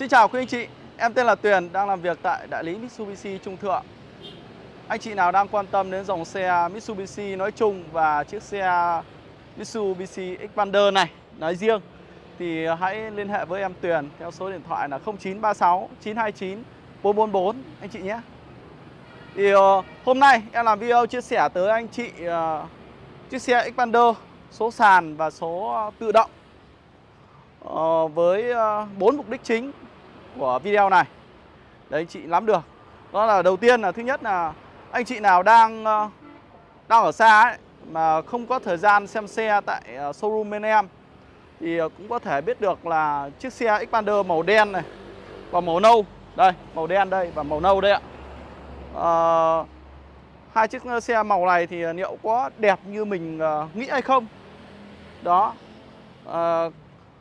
Xin chào quý anh chị, em tên là Tuyền, đang làm việc tại đại lý Mitsubishi Trung Thượng. Anh chị nào đang quan tâm đến dòng xe Mitsubishi nói chung và chiếc xe Mitsubishi Xpander này nói riêng thì hãy liên hệ với em Tuyền theo số điện thoại là 0936 929 444 anh chị nhé. Thì uh, hôm nay em làm video chia sẻ tới anh chị uh, chiếc xe Xpander số sàn và số tự động uh, với bốn uh, mục đích chính của video này. Đấy anh chị nắm được. Đó là đầu tiên là thứ nhất là anh chị nào đang ờ, đang ở xa ấy mà không có thời gian xem xe tại ờ, showroom bên em thì ờ, cũng có thể biết được là chiếc xe Xpander màu đen này và màu nâu. Đây màu đen đây và màu nâu đây ạ. À, hai chiếc xe màu này thì liệu có đẹp như mình nghĩ hay không? Đó. À,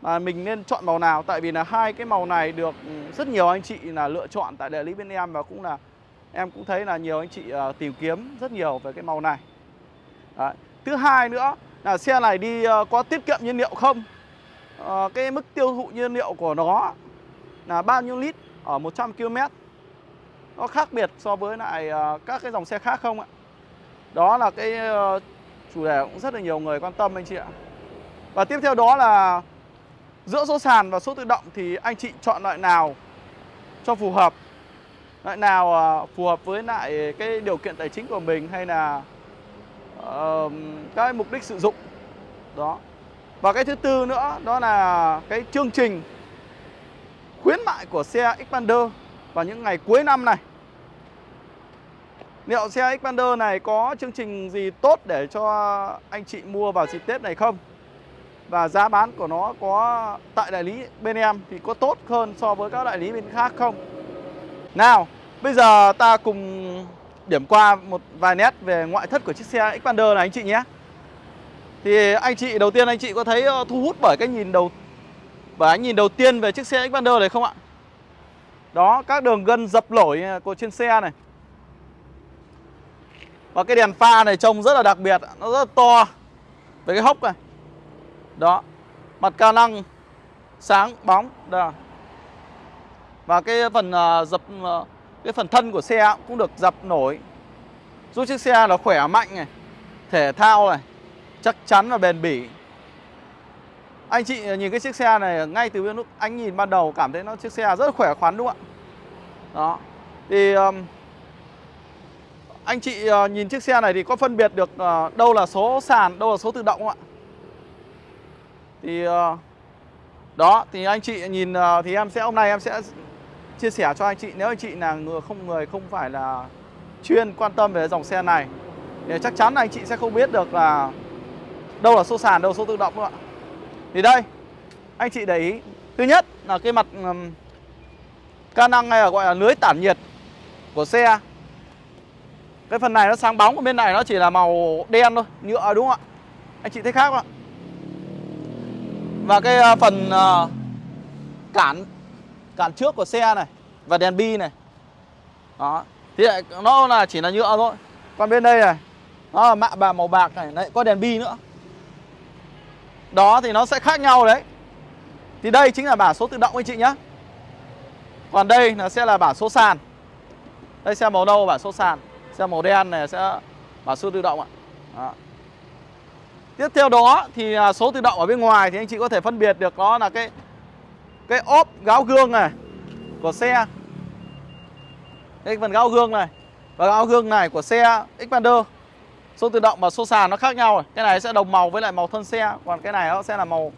mà mình nên chọn màu nào? Tại vì là hai cái màu này được ừ, rất nhiều anh chị là lựa chọn tại đại lý bên em và cũng là em cũng thấy là nhiều anh chị uh, tìm kiếm rất nhiều về cái màu này. Đấy. thứ hai nữa là xe này đi uh, có tiết kiệm nhiên liệu không? Uh, cái mức tiêu thụ nhiên liệu của nó là bao nhiêu lít ở 100 km nó khác biệt so với lại uh, các cái dòng xe khác không ạ? Đó là cái uh, chủ đề cũng rất là nhiều người quan tâm anh chị ạ. Và tiếp theo đó là Giữa số sàn và số tự động thì anh chị chọn loại nào cho phù hợp? Loại nào à, phù hợp với lại cái điều kiện tài chính của mình hay là uh, cái mục đích sử dụng? Đó. Và cái thứ tư nữa đó là cái chương trình khuyến mại của xe Xpander vào những ngày cuối năm này. Liệu xe Xpander này có chương trình gì tốt để cho anh chị mua vào dịp Tết này không? Và giá bán của nó có, tại đại lý bên em thì có tốt hơn so với các đại lý bên khác không? Nào, bây giờ ta cùng điểm qua một vài nét về ngoại thất của chiếc xe Xpander này anh chị nhé. Thì anh chị, đầu tiên anh chị có thấy ờ, thu hút bởi cái nhìn đầu, bởi ánh nhìn đầu tiên về chiếc xe Xpander này không ạ? Đó, các đường gân dập nổi của trên xe này. Và cái đèn pha này trông rất là đặc biệt, nó rất là to. Với cái hốc này đó. Mặt ca năng sáng bóng đó và cái phần uh, dập uh, cái phần thân của xe cũng được dập nổi. Giúp chiếc xe nó khỏe mạnh này thể thao này chắc chắn và bền bỉ. Anh chị nhìn cái chiếc xe này ngay từ lúc anh nhìn ban đầu cảm thấy nó chiếc xe rất khỏe khoắn đúng không ạ? Đó. Thì um, anh chị uh, nhìn chiếc xe này thì có phân biệt được uh, đâu là số sàn đâu là số tự động không ạ? Thì ờ, đó thì anh chị nhìn ờ, thì em sẽ hôm nay em sẽ chia sẻ cho anh chị. Nếu anh chị là người không người không phải là chuyên quan tâm về dòng xe này thì chắc chắn anh chị sẽ không biết được là đâu là số sàn đâu là số tự động đâu ạ. Thì đây anh chị để ý. Thứ nhất là cái mặt um, ca năng hay là gọi là lưới tản nhiệt của xe. Cái phần này nó sáng bóng bên này nó chỉ là màu đen thôi nhựa đúng không ạ? Anh chị thấy khác không ạ? Và cái à, phần à, cản cản trước của xe này và đèn bi này. Đó. Thì lại, nó là chỉ là nhựa thôi. Còn bên đây này, nó là mạ bà màu bạc này, lại có đèn bi nữa. Đó, thì nó sẽ khác nhau đấy. Thì đây chính là bảng số tự động anh chị nhé còn đây là sẽ là bảng số sàn. Đây xe màu nâu bảng số sàn. Xe màu đen này, sẽ bảng số tự động ạ. Đó. Tiếp theo đó thì à, số tự động ở bên ngoài thì anh chị có thể phân biệt được đó là cái cái ốp gáo gương này của xe. Cái phần gáo gương này và gáo gương này của xe Xpander. Số tự động và số sàn nó khác nhau rồi. Cái này sẽ đồng màu với lại màu thân xe, còn cái này nó sẽ là màu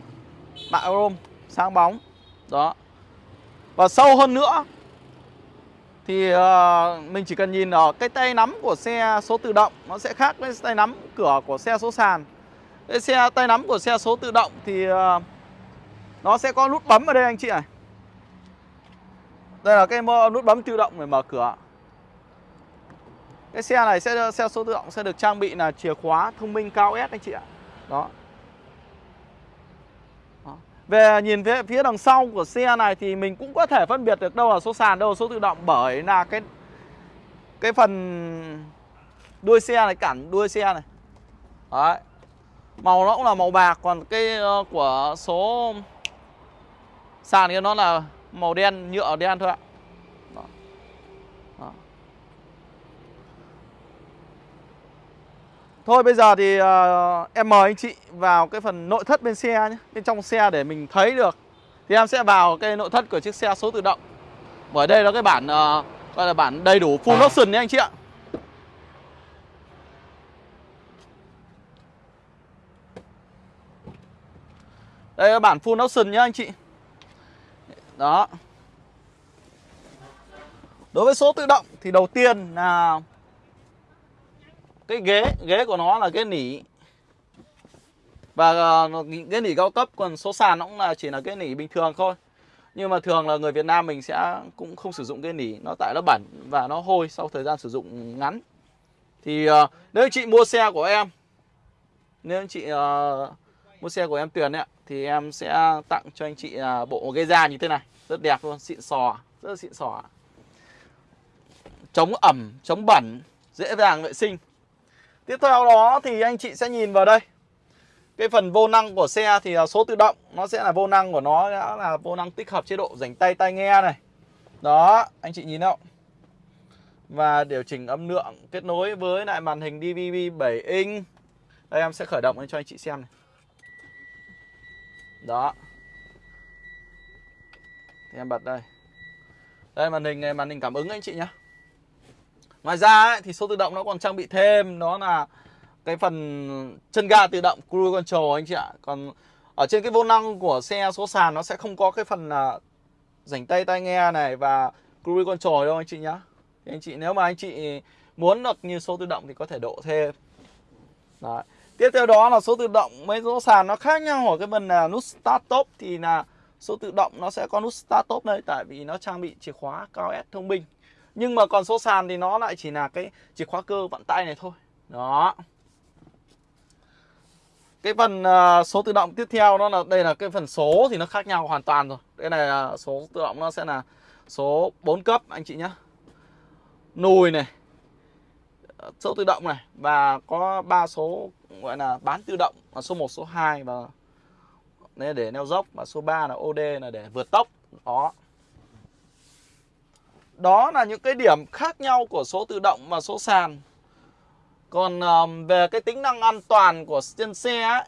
mạ chrome sáng bóng. Đó. Và sâu hơn nữa thì uh, mình chỉ cần nhìn ở cái tay nắm của xe số tự động nó sẽ khác với tay nắm cửa của xe số sàn cái xe tay nắm của xe số tự động thì ờ, nó sẽ có nút bấm ở đây anh chị này đây là cái nút bấm tự động để mở cửa. Cái xe này sẽ xe số tự động sẽ được trang bị là chìa khóa thông minh cao S anh chị ạ. Đó. Về nhìn phía, phía đằng sau của xe này thì mình cũng có thể phân biệt được đâu là số sàn, đâu là số tự động bởi là cái cái phần đuôi xe này cản đuôi xe này. Đấy. Màu nó cũng là màu bạc Còn cái uh, của số sàn kia nó là màu đen nhựa đen thôi ạ. Đó. Đó. Thôi bây giờ thì uh, em mời anh chị vào cái phần nội thất bên xe nhé Bên trong xe để mình thấy được. Thì em sẽ vào cái nội thất của chiếc xe số tự động. Bởi đây là cái bản uh, gọi là bản đầy đủ full option nhé anh chị ạ Đây là bản full option nhá anh chị. Đó. Đối với số tự động thì đầu tiên là cái ghế ghế của nó là ghế nỉ. Và ờ, ghế nỉ cao cấp còn số sàn nó cũng là chỉ là ghế nỉ bình thường thôi. Nhưng mà thường là người Việt Nam mình sẽ cũng không sử dụng ghế nỉ nó tại nó bẩn và nó hôi sau thời gian sử dụng ngắn. Thì uh, nếu chị mua xe của em nếu anh chị uh, mua xe của em Tuyền ấy thì em sẽ tặng cho anh chị à, bộ ghế da như thế này. Rất đẹp luôn xịn sò rất là xịn sò chống ẩm chống bẩn dễ dàng vệ sinh. Tiếp theo đó thì anh chị sẽ nhìn vào đây. Cái phần vô năng của xe thì số tự động. Nó sẽ là vô năng của nó đã là vô năng tích hợp chế độ rảnh tay tai nghe này. Đó, anh chị nhìn không? Và điều chỉnh âm lượng kết nối với lại màn hình DVB 7 inch. Đây em sẽ khởi động cho anh chị xem này. Đó Thì em bật đây Đây màn hình này, màn hình cảm ứng anh chị nhé Ngoài ra ấy, thì số tự động nó còn trang bị thêm đó là cái phần chân ga tự động cruise control anh chị ạ. Còn ở trên cái vô năng của xe số sàn nó sẽ không có cái phần là rảnh tay tai nghe này và cruise control đâu anh chị nhá. Thì anh chị nếu mà anh chị muốn được như số tự động thì có thể độ thêm. Đấy. Tiếp theo đó là số tự động mấy số sàn nó khác nhau ở cái phần là nút start top thì là số tự động nó sẽ có nút start top đây, tại vì nó trang bị chìa khóa cao S thông minh. Nhưng mà còn số sàn thì nó lại chỉ là cái chìa khóa cơ vặn tay này thôi. Đó. Cái phần à, số tự động tiếp theo đó là, Đây là cái phần số thì nó khác nhau hoàn toàn rồi. Đây này là số tự động nó sẽ là số 4 cấp, anh chị nhé Nùi này Số tự động này Và có ba số gọi là bán tự động là Số 1, số 2 và để neo dốc Và số 3 là OD là để vượt tốc. Đó. Đó là những cái điểm khác nhau của số tự động và số sàn. Còn um, về cái tính năng an toàn của trên xe ấy,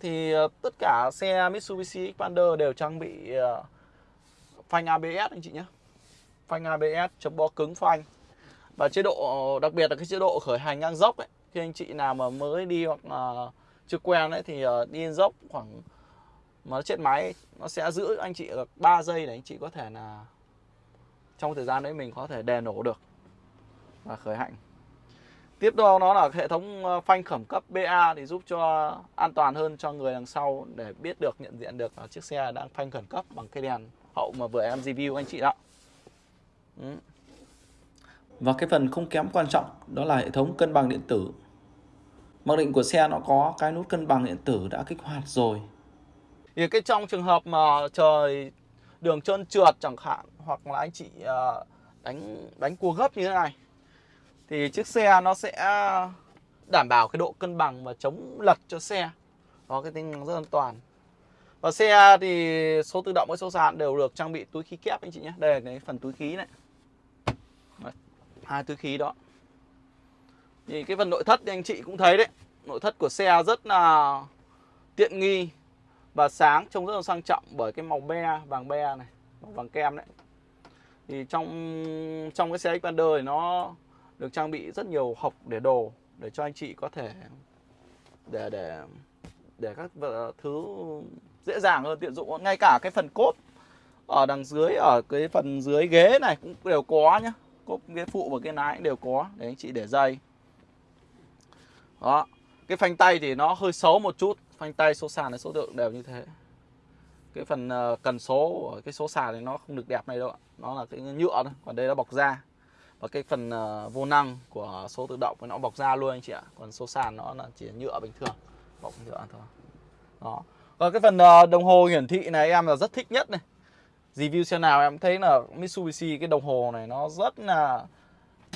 Thì uh, tất cả xe Mitsubishi Xpander đều trang bị uh, phanh ABS anh chị nhé. Phanh ABS chống bó cứng phanh. Và chế độ, đặc biệt là cái chế độ khởi hành ngang dốc ấy, Khi anh chị nào mà mới đi hoặc là chưa quen đấy thì ờ, đi dốc khoảng mà nó chết máy, nó sẽ giữ anh chị được 3 giây để anh chị có thể là trong thời gian đấy mình có thể đè nổ được và khởi hành tiếp đó nó là hệ thống ờ, phanh khẩn cấp BA thì giúp cho an toàn hơn cho người đằng sau để biết được, nhận diện được là chiếc xe đang phanh khẩn cấp bằng cái đèn hậu mà vừa em review anh chị đó ừ và cái phần không kém quan trọng đó là hệ thống cân bằng điện tử. Mặc định của xe nó có cái nút cân bằng điện tử đã kích hoạt rồi. Thì cái trong trường hợp mà trời đường trơn trượt chẳng hạn, hoặc là anh chị à, đánh đánh cua gấp như thế này, thì chiếc xe nó sẽ đảm bảo cái độ cân bằng và chống lật cho xe. Đó cái tính năng rất an toàn. Và xe thì số tự động với số sàn đều được trang bị túi khí kép, anh chị nhé. Đây là cái phần túi khí này hai túi khí đó. Thì cái phần nội thất thì anh chị cũng thấy đấy. Nội thất của xe rất là tiện nghi và sáng, trông rất là sang trọng bởi cái màu be, vàng be này, màu vàng kem đấy. Thì trong trong cái xe Xpander thì nó được trang bị rất nhiều hộc để đồ để cho anh chị có thể để để để các thứ dễ dàng hơn, tiện dụng ngay cả cái phần cốt ở đằng dưới, ở cái phần dưới ghế này cũng đều có nhá cốp ghế phụ và cái lái đều có. Để anh chị để dây. Đó, cái phanh tay thì nó hơi xấu một chút. Phanh tay số sàn này số lượng đều như thế. Cái phần ờ, cần số của cái số sàn thì nó không được đẹp này đâu ạ. Nó là cái nhựa thôi, còn đây nó bọc da. Và cái phần ờ, vô năng của số tự động nó bọc da luôn anh chị ạ. Còn số sàn nó là chỉ nhựa bình thường, bọc nhựa thôi. Đó. Còn cái phần ờ, đồng hồ hiển thị này em là rất thích nhất này review xe nào em thấy là Mitsubishi cái đồng hồ này nó rất là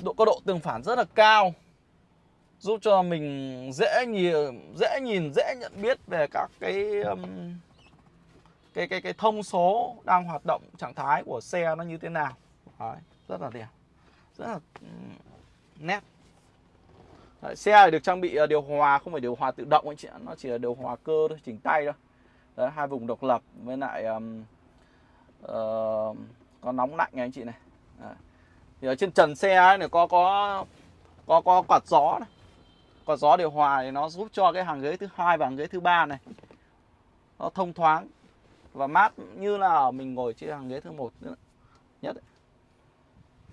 độ có độ tương phản rất là cao. Giúp cho mình dễ nhìn dễ nhìn dễ nhận biết về các cái um, cái cái cái thông số đang hoạt động trạng thái của xe nó như thế nào. Đấy, rất là đẹp rất là nét. Đấy, xe được trang bị à, điều hòa không phải điều hòa tự động anh chị nó chỉ là điều hòa cơ thôi chỉnh tay thôi. Đấy, hai vùng độc lập với lại um, Ờ, có nóng lạnh nha anh chị này. Thì ở trên trần xe ấy này có có có có quạt gió này. Quạt gió điều hòa thì nó giúp cho cái hàng ghế thứ hai và hàng ghế thứ ba này nó thông thoáng và mát như là mình ngồi trên hàng ghế thứ một nữa, nhất ấy.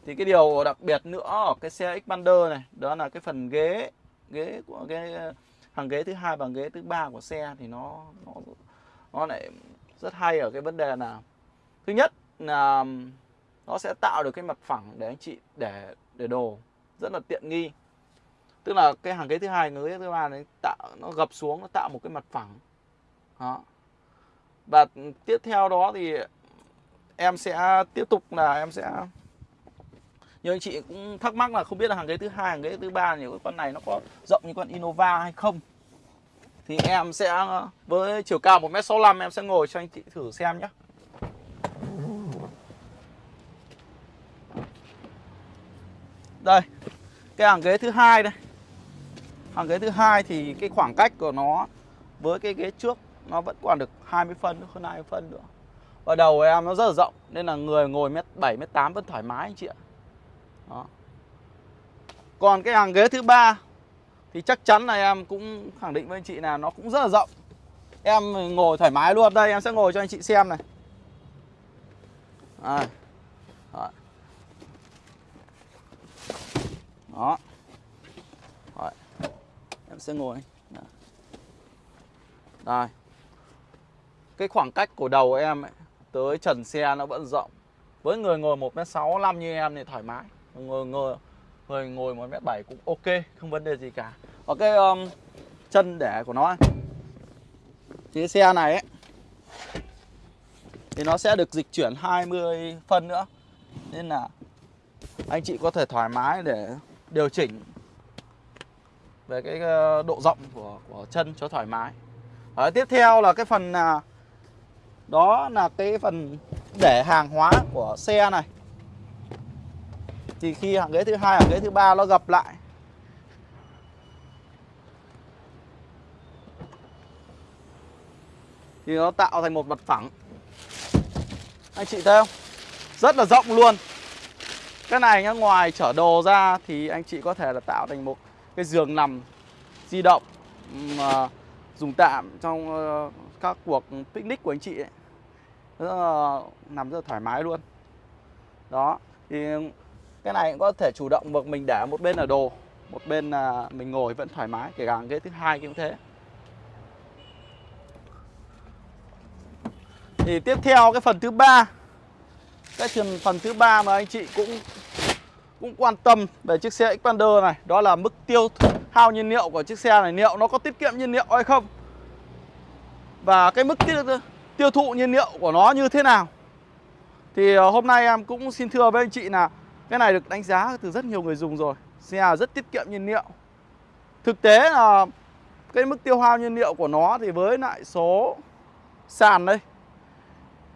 thì cái điều đặc biệt nữa ở cái xe Xpander này, đó là cái phần ghế ghế của cái hàng ghế thứ hai và hàng ghế thứ ba của xe thì nó nó nó lại rất hay ở cái vấn đề là thứ nhất là nó sẽ tạo được cái mặt phẳng để anh chị, để để đồ, rất là tiện nghi. Tức là cái hàng ghế thứ hai, hàng ghế thứ ba này tạo, nó gập xuống, nó tạo một cái mặt phẳng. Đó. Và tiếp theo đó thì em sẽ tiếp tục là em sẽ, như anh chị cũng thắc mắc là không biết là hàng ghế thứ hai, hàng ghế thứ ba thì cái con này nó có rộng như con Innova hay không. Thì em sẽ, với chiều cao 1m65 em sẽ ngồi cho anh chị thử xem nhé đây, cái hàng ghế thứ hai đây hàng ghế thứ hai thì cái khoảng cách của nó với cái ghế trước nó vẫn còn được 20 phân, hơn 20 phân nữa và đầu em nó rất là rộng, nên là người ngồi mét 7 mét 8 vẫn thoải mái anh chị ạ đó. còn cái hàng ghế thứ ba thì chắc chắn là em cũng khẳng định với anh chị là nó cũng rất là rộng em ngồi thoải mái luôn đây, em sẽ ngồi cho anh chị xem này à. Đó. Đó. Rồi. Em sẽ ngồi. Đó. Đây. Cái khoảng cách của đầu em ấy, tới trần xe nó vẫn rộng. Với người ngồi 1m65 như em thì thoải mái. Người ngồi người ngồi 1m7 cũng ok, không vấn đề gì cả. Và cái um, chân để của nó. Thì cái xe này ấy thì nó sẽ được dịch chuyển 20 phân nữa. Nên là anh chị có thể thoải mái để điều chỉnh về cái ờ, độ rộng của của chân cho thoải mái. Đấy, tiếp theo là cái phần à, đó là cái phần để hàng hóa của xe này. Thì khi hàng ghế thứ hai, hàng ghế thứ ba nó gập lại thì nó tạo thành một mặt phẳng. Anh chị thấy không? Rất là rộng luôn. Cái này nhá, ngoài chở đồ ra thì anh chị có thể là tạo thành một cái giường nằm di động mà dùng tạm trong ờ, các cuộc picnic của anh chị ấy. Rất là, nằm rất là thoải mái luôn. Đó, thì cái này cũng có thể chủ động được mình để một bên là đồ, một bên là mình ngồi vẫn thoải mái, kể cả ghế thứ hai cũng thế. Thì tiếp theo cái phần thứ ba cái phần phần thứ ba mà anh chị cũng cũng quan tâm về chiếc xe Xpander này đó là mức tiêu hao nhiên liệu của chiếc xe này. Liệu nó có tiết kiệm nhiên liệu hay không? Và cái mức tiêu, tiêu thụ nhiên liệu của nó như thế nào? Thì ờ, hôm nay em cũng xin thưa với anh chị là cái này được đánh giá từ rất nhiều người dùng rồi. Xe rất tiết kiệm nhiên liệu. Thực tế là cái mức tiêu hao nhiên liệu của nó thì với lại số sàn đây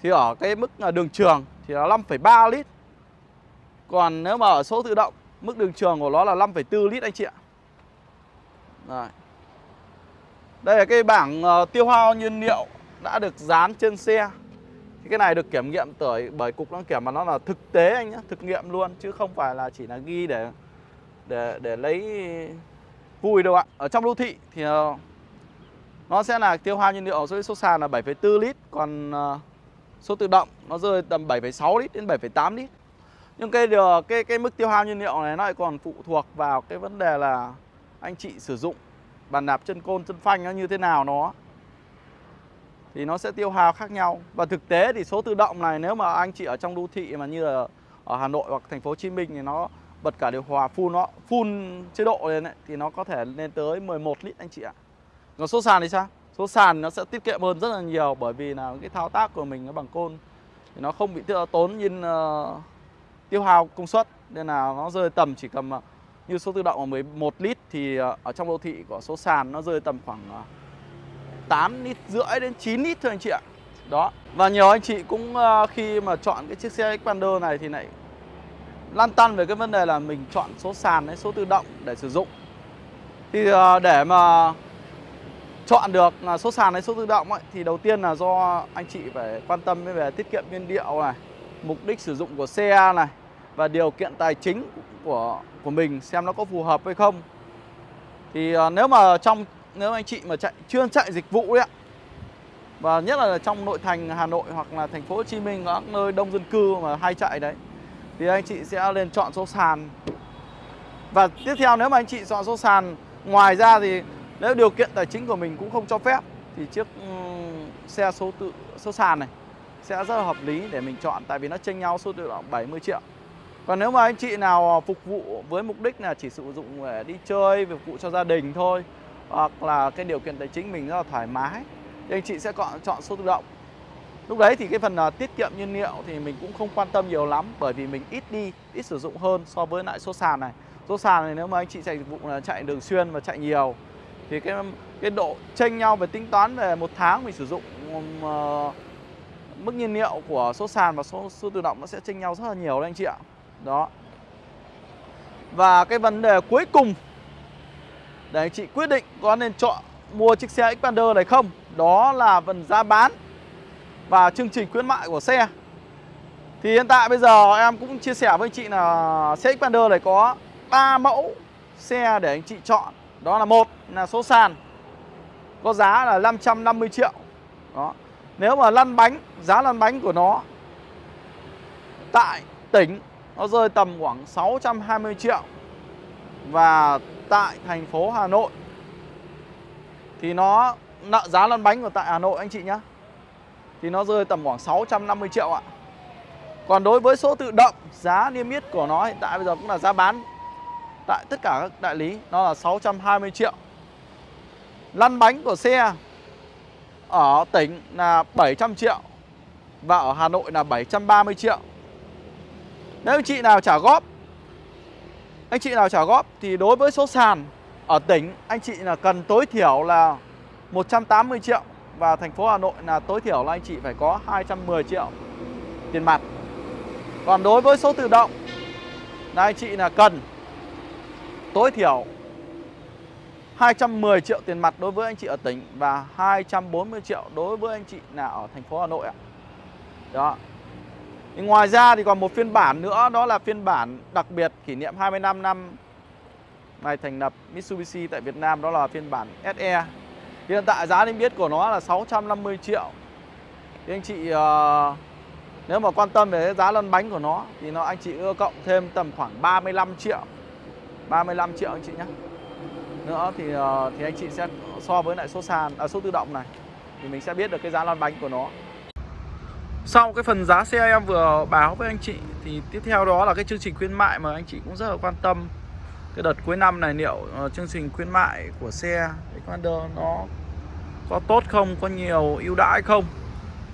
thì ở cái mức à, đường trường thì là 5,3 lít. Còn nếu mà ở số tự động Mức đường trường của nó là 5,4 lít anh chị ạ. Rồi. Đây là cái bảng uh, tiêu hao nhiên liệu Đã được dán trên xe. Thì Cái này được kiểm nghiệm bởi, bởi cục đăng kiểm mà nó là thực tế anh nhé Thực nghiệm luôn chứ không phải là chỉ là ghi để để để lấy vui đâu ạ. Ở trong đô thị thì uh, nó sẽ là tiêu hao nhiên liệu dưới số sàn là 7,4 lít Còn uh, số tự động nó rơi tầm 7,6 lít đến 7,8 lít nhưng cái điều cái cái mức tiêu hao nhiên liệu này nó lại còn phụ thuộc vào cái vấn đề là anh chị sử dụng bàn đạp chân côn chân phanh nó như thế nào nó thì nó sẽ tiêu hao khác nhau và thực tế thì số tự động này nếu mà anh chị ở trong đô thị mà như là ở Hà Nội hoặc thành phố Hồ Chí Minh thì nó bật cả điều hòa full nó full chế độ lên ấy, thì nó có thể lên tới 11 lít anh chị ạ. Còn số sàn thì sao? Số sàn nó sẽ tiết kiệm hơn rất là nhiều bởi vì là cái thao tác của mình nó bằng côn. Thì nó không bị tốn nhiên uh, tiêu hao công suất. Nên là nó rơi tầm chỉ cầm uh, ờ, như số tự động ở 11 lít thì uh, ở trong đô thị của số sàn nó rơi tầm khoảng uh, 8 lít rưỡi đến 9 lít thôi anh chị ạ. Đó. Và nhiều anh chị cũng uh, khi mà chọn cái chiếc xe Xpander này thì lại lăn tăn về cái vấn đề là mình chọn số sàn hay số tự động để sử dụng. Thì uh, để mà chọn được à, số sàn hay số tự động ấy, thì đầu tiên là do anh chị phải quan tâm về tiết kiệm nhiên liệu này mục đích sử dụng của xe này và điều kiện tài chính của của mình xem nó có phù hợp hay không. Thì à, nếu mà trong nếu anh chị mà chạy chuyên chạy dịch vụ ấy ạ và nhất là trong nội thành Hà Nội hoặc là thành phố Hồ Chí Minh các nơi đông dân cư mà hay chạy đấy thì anh chị sẽ lên chọn số sàn. Và tiếp theo nếu mà anh chị chọn số sàn ngoài ra thì nếu điều kiện tài chính của mình cũng không cho phép thì chiếc um, xe số tự số sàn này sẽ rất là hợp lý để mình chọn tại vì nó chênh nhau số tự động 70 triệu. Còn nếu mà anh chị nào à, phục vụ với mục đích là chỉ sử dụng để đi chơi phục vụ cho gia đình thôi hoặc là cái điều kiện tài chính mình rất là thoải mái thì anh chị sẽ chọn chọn số tự động. Lúc đấy thì cái phần uh, tiết kiệm nhiên liệu thì mình cũng không quan tâm nhiều lắm bởi vì mình ít đi ít sử dụng hơn so với lại số sàn này. Số sàn này nếu mà anh chị chạy dịch vụ là chạy đường xuyên và chạy nhiều thì cái cái độ chênh nhau về tính toán về một tháng mình sử dụng uh, mức nhiên liệu của số sàn và số, số tự động nó sẽ chênh nhau rất là nhiều đấy anh chị ạ. Đó. Và cái vấn đề cuối cùng để anh chị quyết định có nên chọn mua chiếc xe Xpander này không đó là phần giá bán và chương trình khuyến mại của xe. Thì hiện tại bây giờ em cũng chia sẻ với anh chị là xe Xpander này có 3 mẫu xe để anh chị chọn đó là một, là số sàn. Có giá là 550 triệu. Đó. Nếu mà lăn bánh, giá lăn bánh của nó tại tỉnh, nó rơi tầm khoảng 620 triệu. Và tại thành phố Hà Nội, thì nó nợ giá lăn bánh của tại Hà Nội, anh chị nhé thì nó rơi tầm khoảng 650 triệu ạ. Còn đối với số tự động, giá niêm yết của nó hiện tại bây giờ cũng là giá bán tại tất cả các đại lý, nó là 620 triệu lăn bánh của xe ở tỉnh là 700 triệu và ở Hà Nội là 730 triệu nếu anh chị nào trả góp, anh chị nào trả góp thì đối với số sàn ở tỉnh, anh chị là cần tối thiểu là 180 triệu và thành phố Hà Nội là tối thiểu là anh chị phải có 210 triệu tiền mặt. Còn đối với số tự động là anh chị là cần tối thiểu 210 triệu tiền mặt đối với anh chị ở tỉnh và 240 triệu đối với anh chị là ở thành phố Hà Nội ạ. Đó. Thì ngoài ra thì còn một phiên bản nữa đó là phiên bản đặc biệt kỷ niệm 25 năm ngày thành lập Mitsubishi tại Việt Nam đó là phiên bản SE. Hiện tại giá niêm yết của nó là 650 triệu. Thì anh chị uh, nếu mà quan tâm về giá lăn bánh của nó thì nó anh chị ưa cộng thêm tầm khoảng 35 triệu. 35 triệu anh chị nhé. Nữa thì ờ, thì anh chị sẽ so với lại số sàn à, số tự động này thì mình sẽ biết được cái giá lăn bánh của nó. Sau cái phần giá xe em vừa báo với anh chị Thì tiếp theo đó là cái chương trình khuyến mại mà anh chị cũng rất là quan tâm Cái đợt cuối năm này liệu uh, chương trình khuyến mại của xe Xpander nó có tốt không, có nhiều ưu đãi không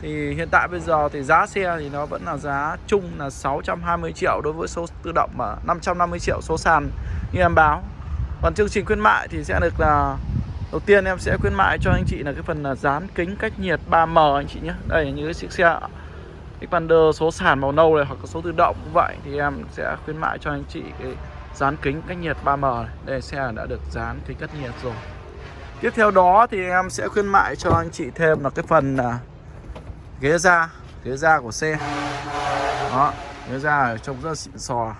thì hiện tại bây giờ thì giá xe thì nó vẫn là giá chung là 620 triệu đối với số tự động Và 550 triệu số sàn như em báo. Còn chương trình khuyến mại thì sẽ được là, Đầu tiên em sẽ khuyến mại cho anh chị là cái phần là dán kính cách nhiệt 3M anh chị nhé. Đây, như cái chiếc xe Xpander số sàn màu nâu này hoặc là số tự động cũng vậy Thì em sẽ khuyến mại cho anh chị cái dán kính cách nhiệt 3M này. Đây, xe đã được dán kính cách nhiệt rồi. Tiếp theo đó thì em sẽ khuyến mại cho anh chị thêm là cái phần là ghế da Ghế da của xe Đó, ghế da trông rất là xịn sò.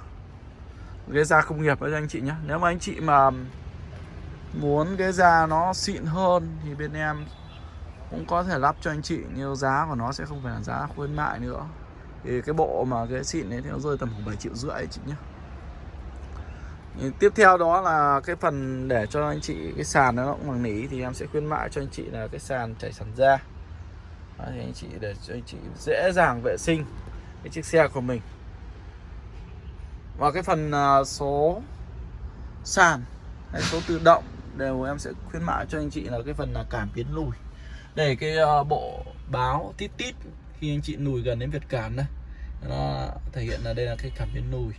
Ghế da công nghiệp đấy anh chị nhé Nếu mà anh chị mà muốn ghế da nó xịn hơn thì bên em cũng có thể lắp cho anh chị nhưng giá của nó sẽ không phải là giá khuyến mại nữa. Thì cái bộ mà ghế xịn đấy thì nó rơi tầm khoảng 7 triệu rưỡi anh chị nhé tiếp theo đó là cái phần để cho anh chị cái sàn nó cũng bằng nỉ thì em sẽ khuyến mại cho anh chị là cái sàn chảy sàn da. Đó, thì anh chị để cho anh chị dễ dàng vệ sinh cái chiếc xe của mình. Và cái phần à, số sàn hay số tự động đều em sẽ khuyến mại cho anh chị là cái phần là cảm biến lùi. Để cái à, bộ báo tít tít khi anh chị lùi gần đến việt cản đây nó thể hiện là đây là cái cảm biến lùi.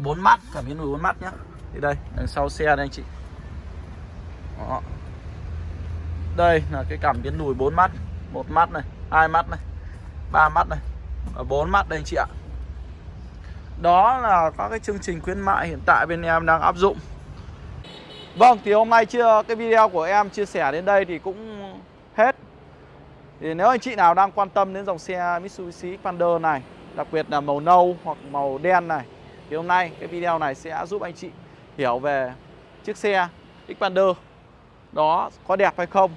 Bốn mắt cảm biến lùi bốn mắt nhá. Thì đây đằng sau xe đây anh chị. Đó. đây là cái cảm biến lùi bốn mắt một mắt này hai mắt này ba mắt này và bốn mắt đây anh chị ạ. Đó là các cái chương trình khuyến mại hiện tại bên em đang áp dụng. Vâng, thì hôm nay chưa cái video của em chia sẻ đến đây thì cũng hết. Thì nếu anh chị nào đang quan tâm đến dòng xe Mitsubishi Xpander này, đặc biệt là màu nâu hoặc màu đen này, thì hôm nay cái video này sẽ giúp anh chị hiểu về chiếc xe Xpander. Đó có đẹp hay không?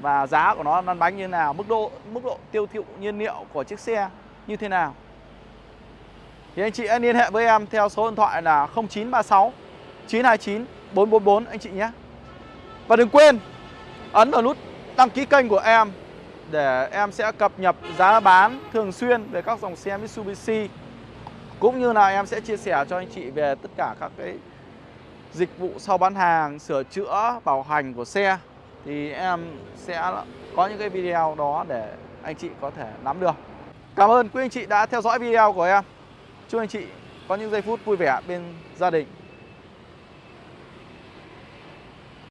Và giá của nó lăn bánh như thế nào, mức độ mức độ tiêu thụ nhiên liệu của chiếc xe như thế nào. Thì anh chị hãy liên hệ với em theo số điện thoại là 0936 929 444 anh chị nhé. Và đừng quên ấn vào nút đăng ký kênh của em để em sẽ cập nhật giá bán thường xuyên về các dòng xe Mitsubishi cũng như là em sẽ chia sẻ cho anh chị về tất cả các cái dịch vụ sau bán hàng, sửa chữa, bảo hành của xe thì em sẽ có những cái video đó để anh chị có thể nắm được. Cảm ơn quý anh chị đã theo dõi video của em. Chúc anh chị có những giây phút vui vẻ bên gia đình.